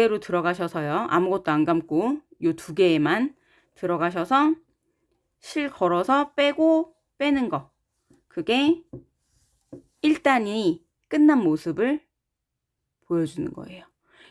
그대로 들어가셔서요. 아무것도 안 감고 요 두 개에만 들어가셔서 실 걸어서 빼고 빼는 거. 그게 1단이 끝난 모습을 보여주는 거예요.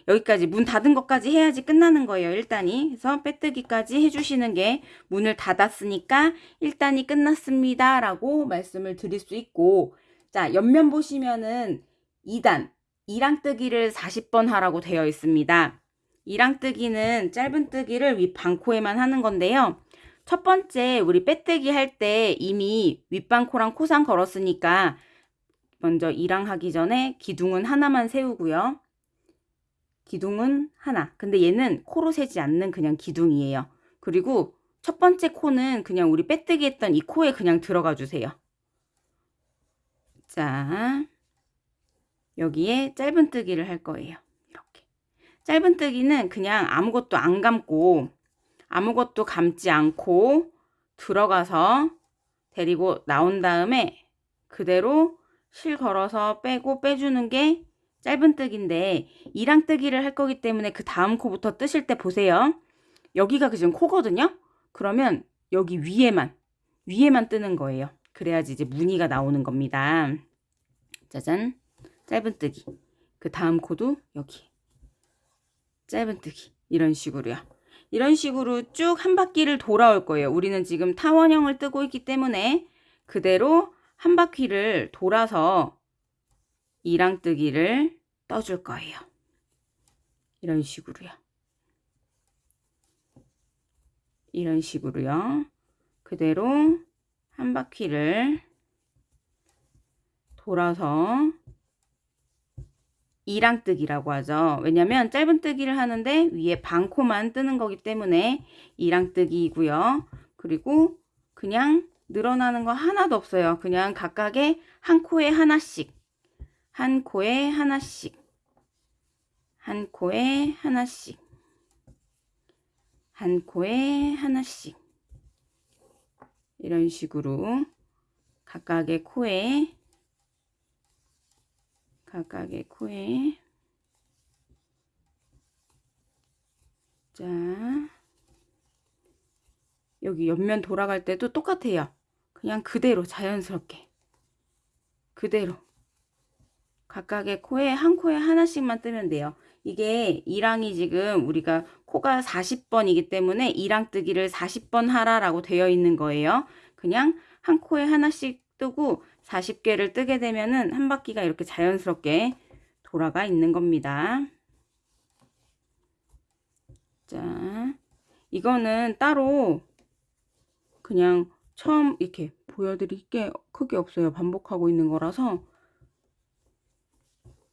여기까지 문 닫은 것까지 해야지 끝나는 거예요. 1단이. 그래서 빼뜨기까지 해주시는 게 문을 닫았으니까 1단이 끝났습니다. 라고 말씀을 드릴 수 있고 자 옆면 보시면은 2단 이랑뜨기를 40번 하라고 되어 있습니다. 이랑뜨기는 짧은 뜨기를 윗 반코에만 하는 건데요. 첫 번째 우리 빼뜨기 할 때 이미 윗반코랑 코상 걸었으니까 먼저 이랑 하기 전에 기둥은 하나만 세우고요. 기둥은 하나. 근데 얘는 코로 세지 않는 그냥 기둥이에요. 그리고 첫 번째 코는 그냥 우리 빼뜨기 했던 이 코에 그냥 들어가 주세요. 자, 여기에 짧은뜨기를 할 거예요. 이렇게. 짧은뜨기는 그냥 아무것도 안 감고 아무것도 감지 않고 들어가서 데리고 나온 다음에 그대로 실 걸어서 빼고 빼주는 게 짧은뜨기인데 이랑뜨기를 할 거기 때문에 그 다음 코부터 뜨실 때 보세요. 여기가 그지금 코거든요. 그러면 여기 위에만 위에만 뜨는 거예요. 그래야지 이제 무늬가 나오는 겁니다. 짜잔 짧은뜨기 그 다음 코도 여기 짧은뜨기 이런 식으로요. 이런 식으로 쭉 한 바퀴를 돌아올 거예요. 우리는 지금 타원형을 뜨고 있기 때문에 그대로 한 바퀴를 돌아서 이랑뜨기를 떠줄 거예요. 이런 식으로요. 이런 식으로요. 그대로 한 바퀴를 돌아서 이랑뜨기라고 하죠. 왜냐면 짧은 뜨기를 하는데 위에 반코만 뜨는 거기 때문에 이랑뜨기이고요. 그리고 그냥 늘어나는 거 하나도 없어요. 그냥 각각의 한 코에 하나씩 한 코에 하나씩 한 코에 하나씩 한 코에 하나씩 이런 식으로 각각의 코에 각각의 코에 자 여기 옆면 돌아갈 때도 똑같아요. 그냥 그대로 자연스럽게 그대로 각각의 코에 한 코에 하나씩만 뜨면 돼요. 이게 이랑이 지금 우리가 코가 40번이기 때문에 이랑 뜨기를 40번 하라라고 되어 있는 거예요. 그냥 한 코에 하나씩 뜨고 40개를 뜨게 되면은 한 바퀴가 이렇게 자연스럽게 돌아가 있는 겁니다. 자, 이거는 따로 그냥 처음 이렇게 보여드릴 게 크게 없어요. 반복하고 있는 거라서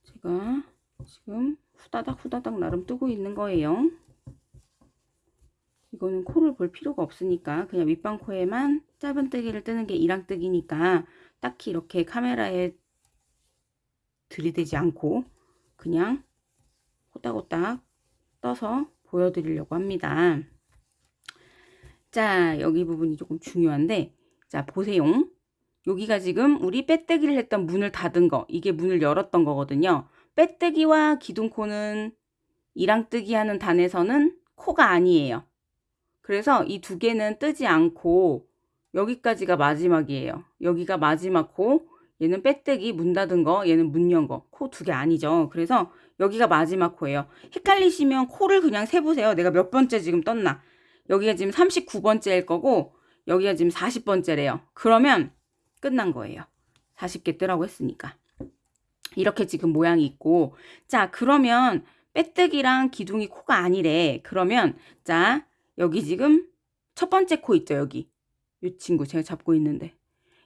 제가 지금 후다닥 후다닥 나름 뜨고 있는 거예요. 이거는 코를 볼 필요가 없으니까 그냥 윗방코에만 짧은뜨기를 뜨는 게 이랑뜨기니까 딱히 이렇게 카메라에 들이대지 않고 그냥 호딱호딱 떠서 보여드리려고 합니다. 자 여기 부분이 조금 중요한데 자 보세요. 여기가 지금 우리 빼뜨기를 했던 문을 닫은 거 이게 문을 열었던 거거든요. 빼뜨기와 기둥코는 이랑뜨기 하는 단에서는 코가 아니에요. 그래서 이 두 개는 뜨지 않고 여기까지가 마지막이에요. 여기가 마지막 코, 얘는 빼뜨기 문 닫은 거, 얘는 문 연 거. 코 두 개 아니죠. 그래서 여기가 마지막 코예요. 헷갈리시면 코를 그냥 세보세요. 내가 몇 번째 지금 떴나. 여기가 지금 39번째일 거고 여기가 지금 40번째래요. 그러면 끝난 거예요. 40개 뜨라고 했으니까. 이렇게 지금 모양이 있고 자 그러면 빼뜨기랑 기둥이 코가 아니래. 그러면 자 여기 지금 첫 번째 코 있죠 여기. 이 친구 제가 잡고 있는데.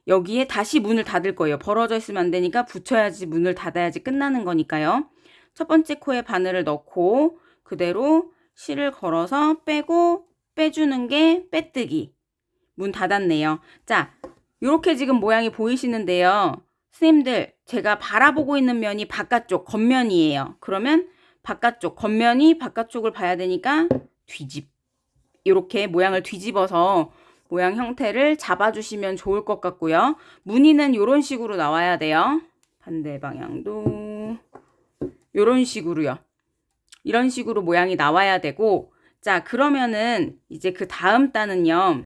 여기에 다시 문을 닫을 거예요. 벌어져 있으면 안 되니까 붙여야지 문을 닫아야지 끝나는 거니까요. 첫 번째 코에 바늘을 넣고 그대로 실을 걸어서 빼고 빼주는 게 빼뜨기. 문 닫았네요. 자 이렇게 지금 모양이 보이시는데요. 선생님들 제가 바라보고 있는 면이 바깥쪽 겉면이에요. 그러면 바깥쪽 겉면이 바깥쪽을 봐야 되니까 뒤집 이렇게 모양을 뒤집어서 모양 형태를 잡아주시면 좋을 것 같고요. 무늬는 이런 식으로 나와야 돼요. 반대 방향도 이런 식으로요. 이런 식으로 모양이 나와야 되고 자 그러면은 이제 그 다음 단은요.